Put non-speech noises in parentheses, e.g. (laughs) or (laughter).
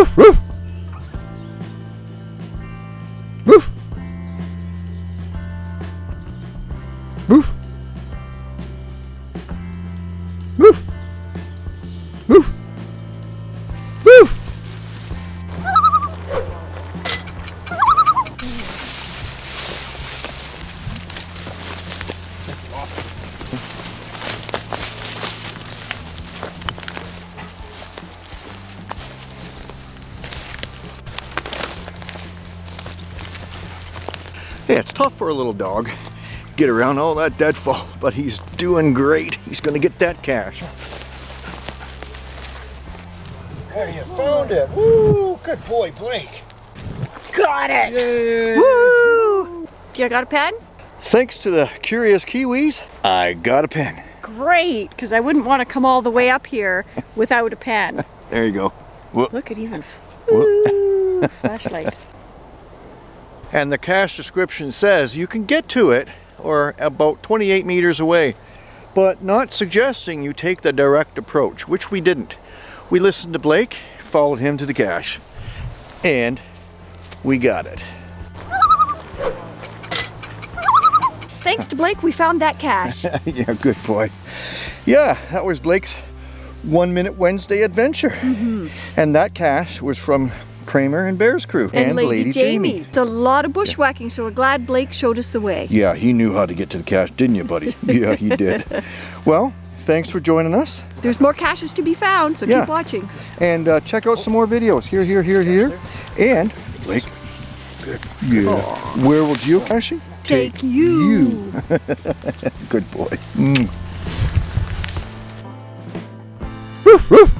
Woof, woof. Woof. Woof. Yeah, it's tough for a little dog. Get around all that deadfall, but he's doing great. He's gonna get that cache. There, you found it. Woo! Good boy, Blake. Got it! Yay! Woo! You got a pen? Thanks to the curious Kiwis, I got a pen. Great, because I wouldn't want to come all the way up here (laughs) without a pen. There you go. Whoop. Look at even Whoop. Woo, flashlight. (laughs) And the cache description says you can get to it or about 28 meters away, but not suggesting you take the direct approach, which we didn't. We listened to Blake, followed him to the cache, and we got it. Thanks to Blake, we found that cache. (laughs) yeah, good boy. Yeah, that was Blake's One Minute Wednesday adventure. Mm-hmm. And that cache was from Kramer and Bear's crew And, Lady, Jamie. It's a lot of bushwhacking, so we're glad Blake showed us the way. Yeah, he knew how to get to the cache, didn't you, buddy? (laughs) yeah, he did. Well, thanks for joining us. There's more caches to be found, so Yeah. keep watching. And uh, check out some more videos. Here, here, here, here. And, Blake, good. Yeah. Where will geocaching Take take you? you. (laughs) Good boy. Mm. Woof, woof.